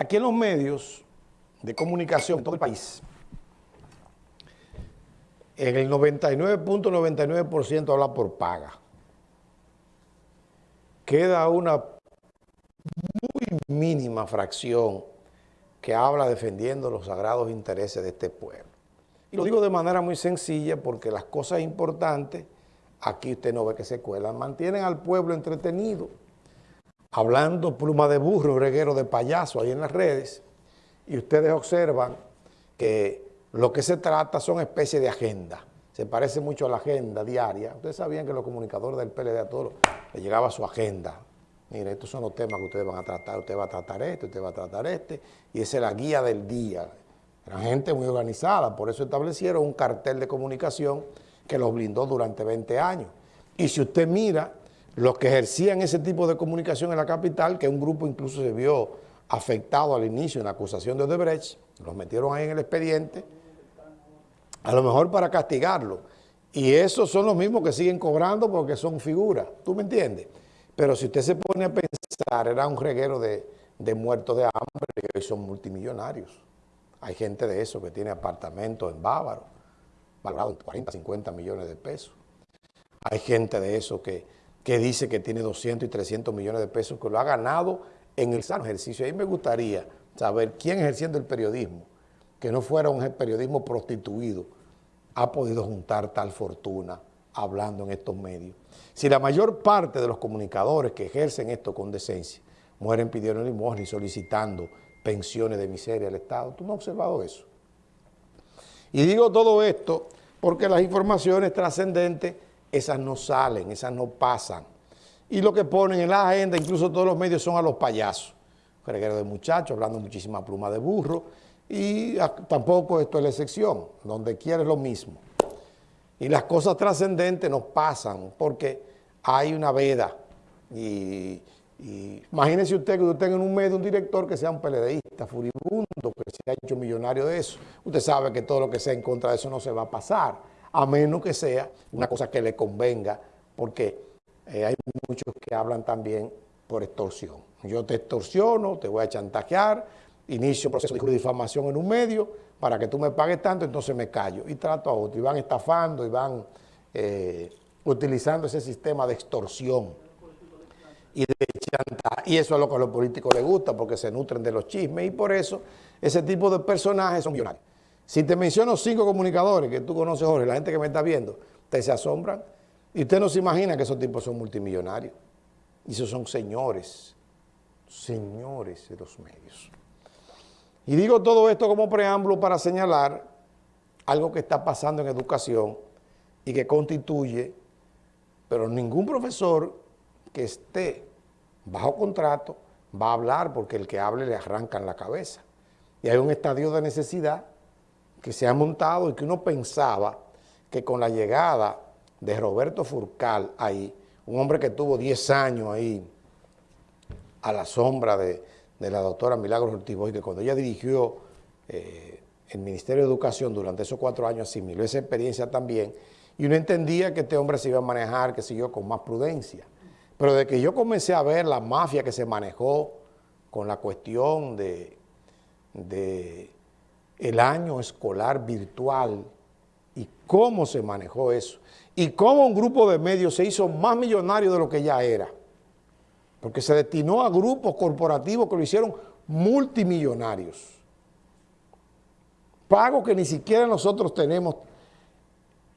Aquí en los medios de comunicación en todo el país, en el 99.99% habla por paga. Queda una muy mínima fracción que habla defendiendo los sagrados intereses de este pueblo. Y lo digo de manera muy sencilla porque las cosas importantes, aquí usted no ve que se cuelan, mantienen al pueblo entretenido hablando pluma de burro, reguero de payaso ahí en las redes, y ustedes observan que lo que se trata son especies de agenda. Se parece mucho a la agenda diaria. Ustedes sabían que los comunicadores del PLD a todos les llegaba su agenda. Mire, estos son los temas que ustedes van a tratar. Usted va a tratar este, usted va a tratar este, y esa es la guía del día. Eran gente muy organizada, por eso establecieron un cartel de comunicación que los blindó durante 20 años. Y si usted mira los que ejercían ese tipo de comunicación en la capital, que un grupo incluso se vio afectado al inicio en la acusación de Odebrecht, los metieron ahí en el expediente, a lo mejor para castigarlo. Y esos son los mismos que siguen cobrando porque son figuras, ¿tú me entiendes? Pero si usted se pone a pensar, era un reguero de, de muertos de hambre y hoy son multimillonarios. Hay gente de eso que tiene apartamentos en Bávaro, valorados en 40, 50 millones de pesos. Hay gente de eso que que dice que tiene 200 y 300 millones de pesos, que lo ha ganado en el sano ejercicio. Ahí me gustaría saber quién ejerciendo el periodismo, que no fuera un periodismo prostituido, ha podido juntar tal fortuna hablando en estos medios. Si la mayor parte de los comunicadores que ejercen esto con decencia mueren pidiendo limosna y solicitando pensiones de miseria al Estado, ¿tú no has observado eso? Y digo todo esto porque las informaciones trascendentes esas no salen, esas no pasan. Y lo que ponen en la agenda, incluso todos los medios, son a los payasos. Reguero de muchachos, hablando muchísima pluma de burro, y tampoco esto es la excepción, donde quiere lo mismo. Y las cosas trascendentes nos pasan porque hay una veda. Y, imagínese usted que usted tenga en un medio un director que sea un peledeísta, furibundo, que se ha hecho millonario de eso. Usted sabe que todo lo que sea en contra de eso no se va a pasar a menos que sea una cosa que le convenga, porque eh, hay muchos que hablan también por extorsión. Yo te extorsiono, te voy a chantajear, inicio proceso de difamación en un medio para que tú me pagues tanto, entonces me callo y trato a otro. Y van estafando y van eh, utilizando ese sistema de extorsión y de chantaje. Y eso es lo que a los políticos les gusta porque se nutren de los chismes y por eso ese tipo de personajes son millonarios. Si te menciono cinco comunicadores que tú conoces, Jorge, la gente que me está viendo, te se asombran. Y usted no se imagina que esos tipos son multimillonarios. Y esos son señores, señores de los medios. Y digo todo esto como preámbulo para señalar algo que está pasando en educación y que constituye, pero ningún profesor que esté bajo contrato va a hablar porque el que hable le arrancan la cabeza. Y hay un estadio de necesidad que se ha montado y que uno pensaba que con la llegada de Roberto Furcal ahí, un hombre que tuvo 10 años ahí a la sombra de, la doctora Milagros Ortiz y que cuando ella dirigió eh, el Ministerio de Educación durante esos cuatro años asimiló esa experiencia también, y uno entendía que este hombre se iba a manejar, que siguió con más prudencia. Pero de que yo comencé a ver la mafia que se manejó con la cuestión de, de el año escolar virtual y cómo se manejó eso y cómo un grupo de medios se hizo más millonario de lo que ya era, porque se destinó a grupos corporativos que lo hicieron multimillonarios. Pagos que ni siquiera nosotros tenemos,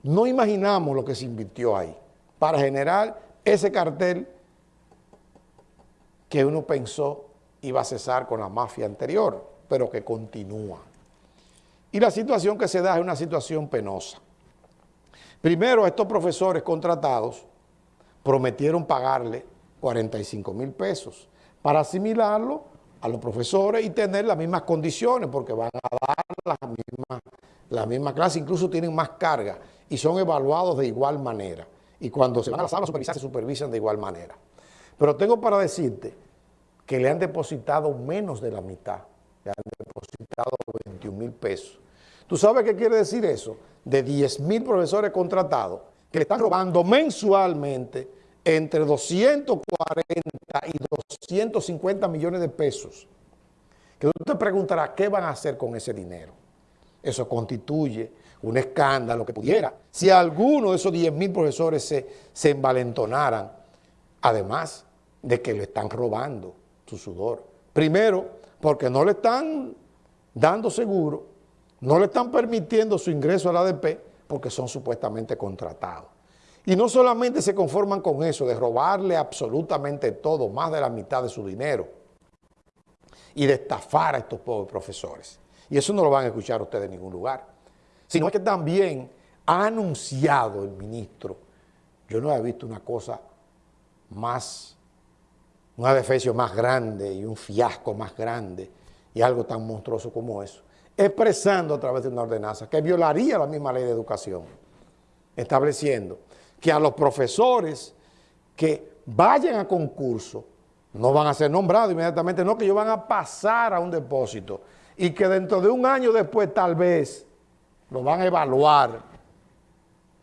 no imaginamos lo que se invirtió ahí para generar ese cartel que uno pensó iba a cesar con la mafia anterior, pero que continúa. Y la situación que se da es una situación penosa. Primero, estos profesores contratados prometieron pagarle 45 mil pesos para asimilarlo a los profesores y tener las mismas condiciones, porque van a dar la misma, la misma clase, incluso tienen más carga y son evaluados de igual manera. Y cuando se van a la sala a supervisar, se supervisan de igual manera. Pero tengo para decirte que le han depositado menos de la mitad, le han depositado 21 mil pesos ¿Tú sabes qué quiere decir eso? De 10 mil profesores contratados que le están robando mensualmente entre 240 y 250 millones de pesos, que tú te preguntarás qué van a hacer con ese dinero. Eso constituye un escándalo que pudiera. Si alguno de esos 10 mil profesores se, se envalentonaran, además de que le están robando su sudor. Primero, porque no le están dando seguro, no le están permitiendo su ingreso a la ADP porque son supuestamente contratados. Y no solamente se conforman con eso, de robarle absolutamente todo, más de la mitad de su dinero, y de estafar a estos pobres profesores. Y eso no lo van a escuchar ustedes en ningún lugar. Sino que también ha anunciado el ministro, yo no he visto una cosa más, una defecio más grande y un fiasco más grande y algo tan monstruoso como eso, expresando a través de una ordenanza que violaría la misma ley de educación, estableciendo que a los profesores que vayan a concurso no van a ser nombrados inmediatamente, no, que ellos van a pasar a un depósito y que dentro de un año después tal vez lo van a evaluar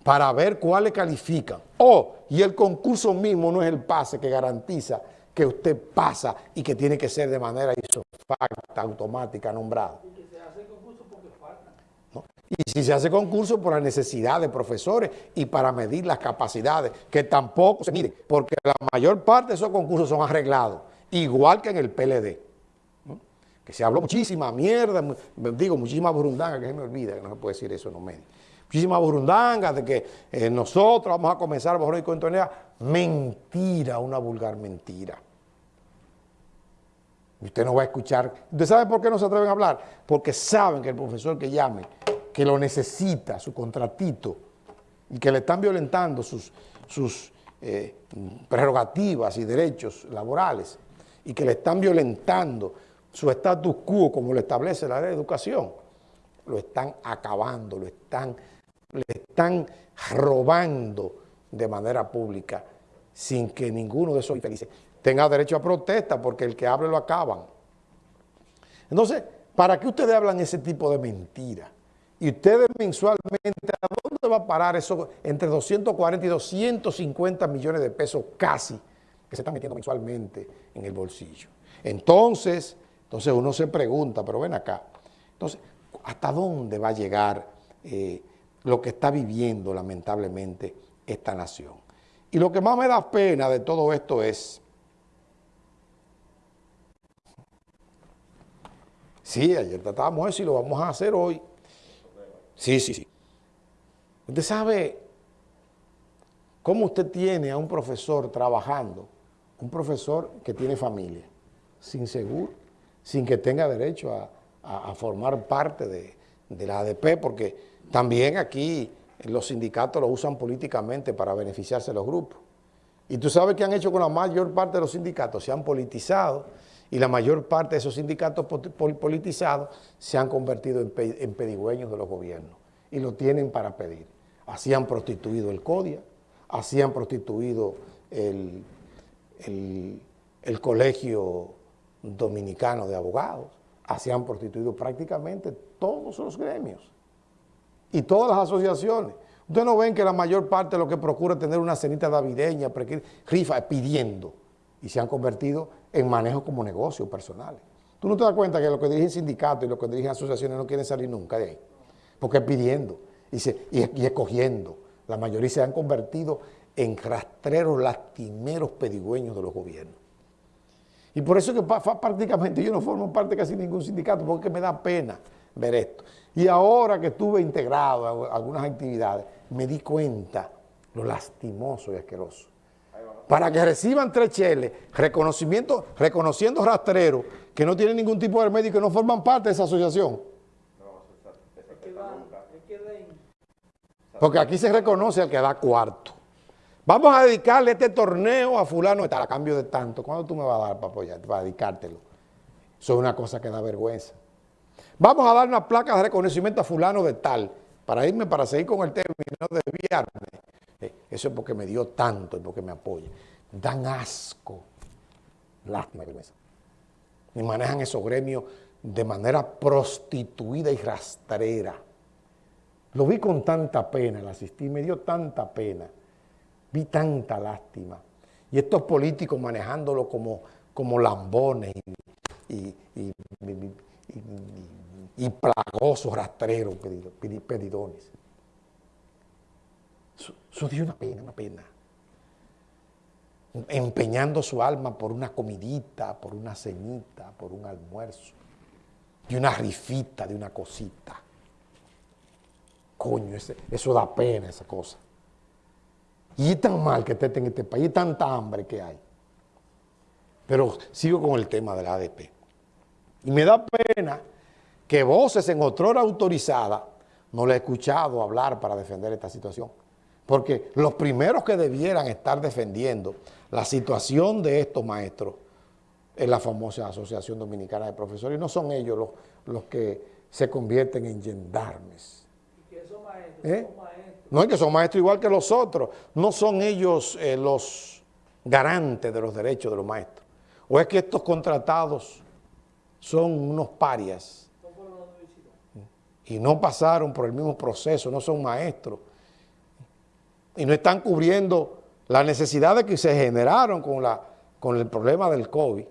para ver cuáles califican. Oh, y el concurso mismo no es el pase que garantiza que usted pasa y que tiene que ser de manera isofacta, automática, nombrado. Y si se hace concurso por la necesidad de profesores y para medir las capacidades, que tampoco se mide, porque la mayor parte de esos concursos son arreglados, igual que en el PLD. Que se habló muchísima mierda, digo, muchísima burundanga, que se me olvida, que no se puede decir eso en los medios. Muchísima burundanga de que eh, nosotros vamos a comenzar a y contonea. Mentira, una vulgar mentira. Usted no va a escuchar. ¿Usted sabe por qué no se atreven a hablar? Porque saben que el profesor que llame que lo necesita, su contratito, y que le están violentando sus, sus eh, prerrogativas y derechos laborales, y que le están violentando su status quo como lo establece la ley de educación, lo están acabando, lo están, le están robando de manera pública sin que ninguno de esos infelices tenga derecho a protesta porque el que hable lo acaban. Entonces, ¿para qué ustedes hablan ese tipo de mentiras? Y ustedes mensualmente, ¿a dónde va a parar eso? Entre 240 y 250 millones de pesos casi que se están metiendo mensualmente en el bolsillo. Entonces, entonces uno se pregunta, pero ven acá, entonces, ¿hasta dónde va a llegar eh, lo que está viviendo lamentablemente esta nación? Y lo que más me da pena de todo esto es, sí, ayer tratábamos eso y lo vamos a hacer hoy, Sí, sí, sí. Usted sabe cómo usted tiene a un profesor trabajando, un profesor que tiene familia, sin seguro, sin que tenga derecho a, formar parte de, de, la ADP, porque también aquí los sindicatos lo usan políticamente para beneficiarse de los grupos. Y tú sabes qué han hecho con la mayor parte de los sindicatos, se han politizado, y la mayor parte de esos sindicatos politizados se han convertido en, pedigüeños de los gobiernos y lo tienen para pedir. Así han prostituido el CODIA, así han prostituido el, el Colegio Dominicano de Abogados, así han prostituido prácticamente todos los gremios y todas las asociaciones. Ustedes no ven que la mayor parte de lo que procura es tener una cenita navideña, rifa, pidiendo, y se han convertido en manejo como negocios personales. Tú no te das cuenta que lo que dirigen sindicatos y lo que dirigen asociaciones no quieren salir nunca de ahí, porque pidiendo y, y, escogiendo. La mayoría se han convertido en rastreros lastimeros pedigüeños de los gobiernos. Y por eso que prácticamente yo no formo parte de casi ningún sindicato, porque me da pena ver esto. Y ahora que estuve integrado a algunas actividades, me di cuenta lo lastimoso y asqueroso para que reciban tres cheles, reconocimiento, reconociendo rastreros que no tienen ningún tipo de médico y no forman parte de esa asociación. Porque aquí se reconoce al que da cuarto. Vamos a dedicarle este torneo a fulano a cambio de tanto. ¿Cuándo tú me vas a dar para apoyarte, para dedicártelo? Eso es una cosa que da vergüenza. Vamos a dar una placa de reconocimiento a fulano de tal, para irme, para seguir con el término, no desviarme. Eh, eso es porque me dio tanto y porque me apoya. Dan asco, lástima y Y manejan esos gremios de manera prostituida y rastrera. Lo vi con tanta pena, la asistí, me dio tanta pena. Vi tanta lástima. Y estos políticos manejándolo como, como lambones y, y, plagosos rastreros pedidones. Eso, dio una pena, una pena. Empeñando su alma por una comidita, por una cenita, por un almuerzo, y una rifita de una cosita. Coño, eso da pena, esa cosa. Y es tan mal que esté en este país, y tanta hambre que hay. Pero sigo con el tema de la ADP. Y me da pena que voces en otrora autorizada no le he escuchado hablar para defender esta situación. Porque los primeros que debieran estar defendiendo la situación de estos maestros es la famosa Asociación Dominicana de Profesores. Y no son ellos los, los que se convierten en gendarmes. ¿Y que son maestros? ¿Eh? No es que son maestros igual que los otros. No son ellos eh, los garantes de los derechos de los maestros. ¿O es que estos contratados son unos parias? Y no pasaron por el mismo proceso, no son maestros. Y no están cubriendo las necesidades que se generaron con, la, con el problema del COVID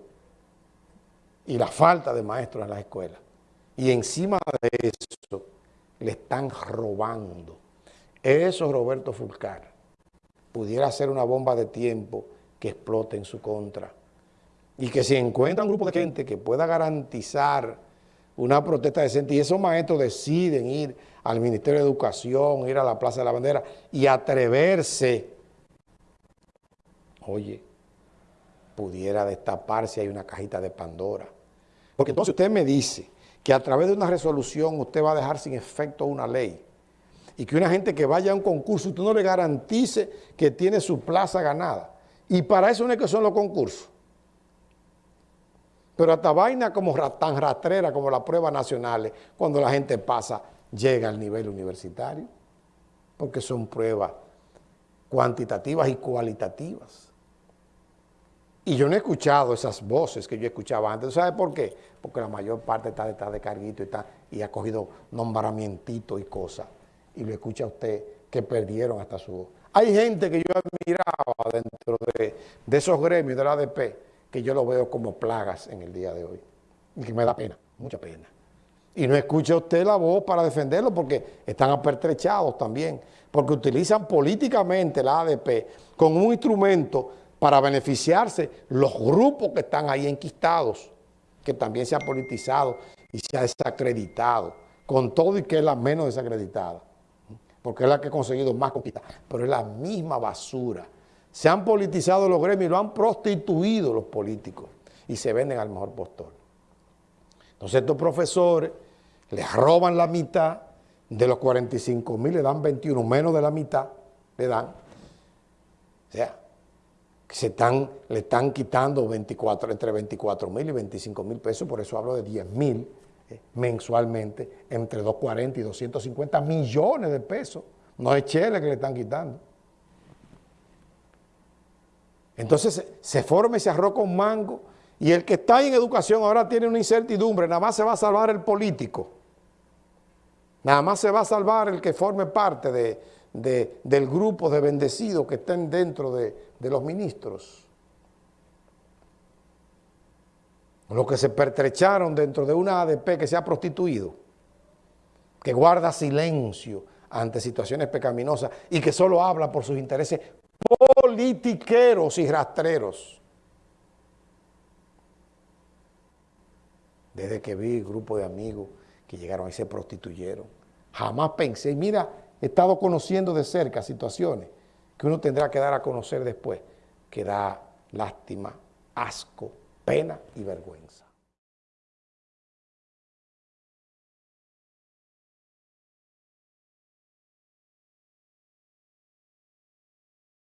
y la falta de maestros en las escuelas. Y encima de eso, le están robando. Eso, Roberto Fulcar, pudiera ser una bomba de tiempo que explote en su contra y que si encuentra un grupo de gente que pueda garantizar una protesta decente y esos maestros deciden ir al Ministerio de Educación, ir a la Plaza de la Bandera y atreverse, oye, pudiera destaparse hay una cajita de Pandora. Porque entonces usted me dice que a través de una resolución usted va a dejar sin efecto una ley y que una gente que vaya a un concurso usted no le garantice que tiene su plaza ganada. Y para eso no es que son los concursos. Pero hasta vaina como tan rastrera como las pruebas nacionales, cuando la gente pasa, llega al nivel universitario, porque son pruebas cuantitativas y cualitativas. Y yo no he escuchado esas voces que yo escuchaba antes. ¿Sabe por qué? Porque la mayor parte está detrás de carguito y, está, y ha cogido nombramientos y cosas. Y lo escucha usted que perdieron hasta su voz. Hay gente que yo admiraba dentro de, de esos gremios de la ADP que yo lo veo como plagas en el día de hoy. Y que me da pena, mucha pena. Y no escucha usted la voz para defenderlo porque están apertrechados también, porque utilizan políticamente la ADP como un instrumento para beneficiarse los grupos que están ahí enquistados, que también se ha politizado y se ha desacreditado, con todo y que es la menos desacreditada, porque es la que ha conseguido más conquistas, pero es la misma basura se han politizado los gremios y lo han prostituido los políticos y se venden al mejor postor. Entonces estos profesores les roban la mitad, de los 45 mil le dan 21, menos de la mitad le dan. O sea, se están, le están quitando 24, entre 24 mil y 25 mil pesos, por eso hablo de 10 mil eh, mensualmente, entre 240 y 250 millones de pesos. No es chele que le están quitando. Entonces se forma ese arroz con mango y el que está en educación ahora tiene una incertidumbre, nada más se va a salvar el político. Nada más se va a salvar el que forme parte del grupo de bendecidos que estén dentro de, de los ministros. Los que se pertrecharon dentro de una ADP que se ha prostituido, que guarda silencio ante situaciones pecaminosas y que solo habla por sus intereses politiqueros y rastreros. Desde que vi grupo de amigos que llegaron y se prostituyeron, jamás pensé, mira, he estado conociendo de cerca situaciones que uno tendrá que dar a conocer después, que da lástima, asco, pena y vergüenza.